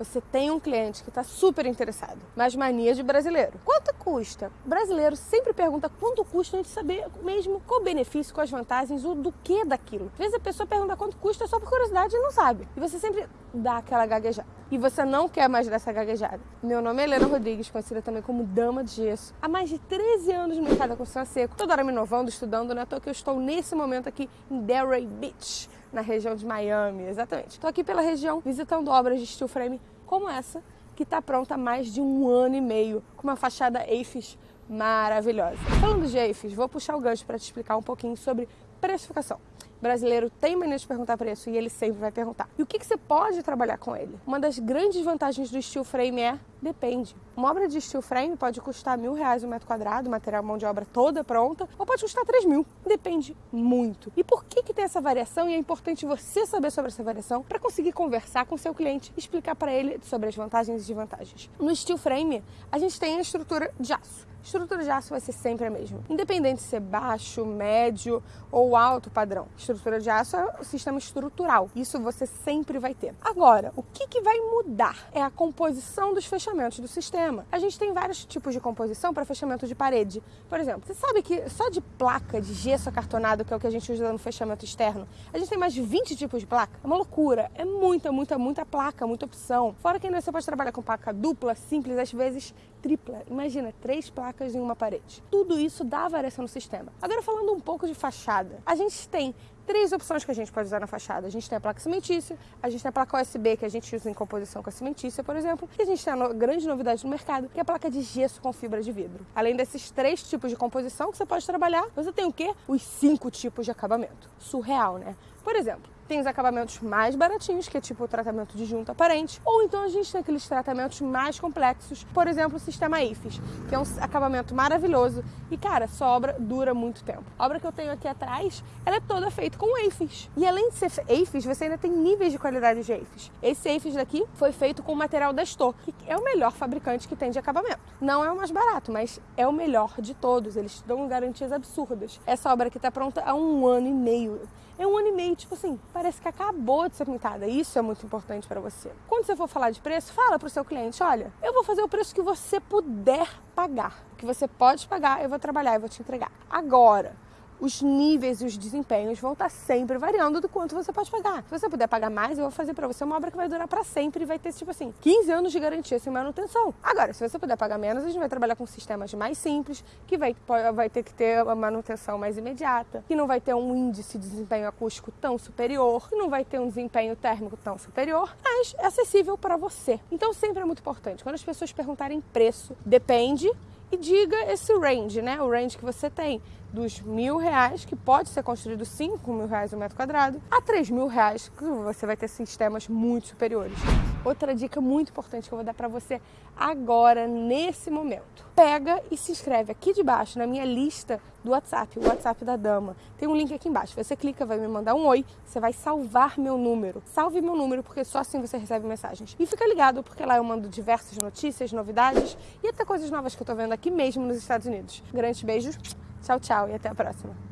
Você tem um cliente que está super interessado, mas mania de brasileiro. Quanto custa? Brasileiro sempre pergunta quanto custa antes de saber mesmo qual o benefício, quais vantagens, o do que daquilo. Às vezes a pessoa pergunta quanto custa só por curiosidade e não sabe. E você sempre dá aquela gaguejada. E você não quer mais dessa gaguejada. Meu nome é Helena Rodrigues, conhecida também como Dama de Gesso. Há mais de 13 anos no mercado da construção seco. Toda hora me inovando, estudando, né? Tô que eu estou nesse momento aqui em Delray Beach na região de Miami, exatamente. Estou aqui pela região visitando obras de steel frame como essa, que está pronta há mais de um ano e meio, com uma fachada AFIS maravilhosa. Falando de AFIS, vou puxar o gancho para te explicar um pouquinho sobre precificação brasileiro tem mania de perguntar preço e ele sempre vai perguntar. E o que, que você pode trabalhar com ele? Uma das grandes vantagens do steel frame é Depende. Uma obra de steel frame pode custar mil reais o um metro quadrado, material mão de obra toda pronta, ou pode custar três mil. Depende muito. E por que, que tem essa variação? E é importante você saber sobre essa variação para conseguir conversar com seu cliente, explicar para ele sobre as vantagens e desvantagens. No steel frame, a gente tem a estrutura de aço estrutura de aço vai ser sempre a mesma. Independente de ser baixo, médio ou alto padrão. Estrutura de aço é o sistema estrutural. Isso você sempre vai ter. Agora, o que, que vai mudar é a composição dos fechamentos do sistema. A gente tem vários tipos de composição para fechamento de parede. Por exemplo, você sabe que só de placa de gesso acartonado, que é o que a gente usa no fechamento externo, a gente tem mais de 20 tipos de placa? É uma loucura. É muita, muita, muita placa, muita opção. Fora que você pode trabalhar com placa dupla, simples, às vezes tripla. Imagina, três placas em uma parede. Tudo isso dá variação no sistema. Agora falando um pouco de fachada, a gente tem três opções que a gente pode usar na fachada. A gente tem a placa cimentícia, a gente tem a placa USB que a gente usa em composição com a cimentícia, por exemplo, e a gente tem a no grande novidade no mercado, que é a placa de gesso com fibra de vidro. Além desses três tipos de composição que você pode trabalhar, você tem o quê? Os cinco tipos de acabamento. Surreal, né? Por exemplo, tem os acabamentos mais baratinhos, que é tipo o tratamento de junta aparente, ou então a gente tem aqueles tratamentos mais complexos, por exemplo, o sistema IFES, que é um acabamento maravilhoso e, cara, sua obra dura muito tempo. A obra que eu tenho aqui atrás, ela é toda feita com AFES. E além de ser AFES, você ainda tem níveis de qualidade de AFES. Esse AFES daqui foi feito com o material da Estor, que é o melhor fabricante que tem de acabamento. Não é o mais barato, mas é o melhor de todos. Eles dão garantias absurdas. Essa obra aqui está pronta há um ano e meio. É um ano e meio, tipo assim, parece que acabou de ser pintada. Isso é muito importante para você. Quando você for falar de preço, fala para o seu cliente: olha, eu vou fazer o preço que você puder pagar. O que você pode pagar, eu vou trabalhar, eu vou te entregar. Agora, os níveis e os desempenhos vão estar sempre variando do quanto você pode pagar. Se você puder pagar mais, eu vou fazer para você uma obra que vai durar para sempre e vai ter, tipo assim, 15 anos de garantia sem manutenção. Agora, se você puder pagar menos, a gente vai trabalhar com sistemas mais simples, que vai, vai ter que ter uma manutenção mais imediata, que não vai ter um índice de desempenho acústico tão superior, que não vai ter um desempenho térmico tão superior, mas é acessível para você. Então, sempre é muito importante. Quando as pessoas perguntarem preço, depende e diga esse range, né? O range que você tem dos mil reais, que pode ser construído cinco mil reais o um metro quadrado, a três mil reais, que você vai ter sistemas muito superiores. Outra dica muito importante que eu vou dar para você agora, nesse momento. Pega e se inscreve aqui debaixo na minha lista do WhatsApp, o WhatsApp da Dama. Tem um link aqui embaixo. Você clica, vai me mandar um oi, você vai salvar meu número. Salve meu número, porque só assim você recebe mensagens. E fica ligado, porque lá eu mando diversas notícias, novidades e até coisas novas que eu tô vendo aqui mesmo nos Estados Unidos. Grandes beijos, tchau, tchau e até a próxima.